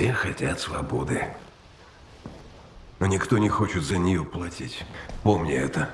Все хотят свободы. Но никто не хочет за нее платить. Помни это.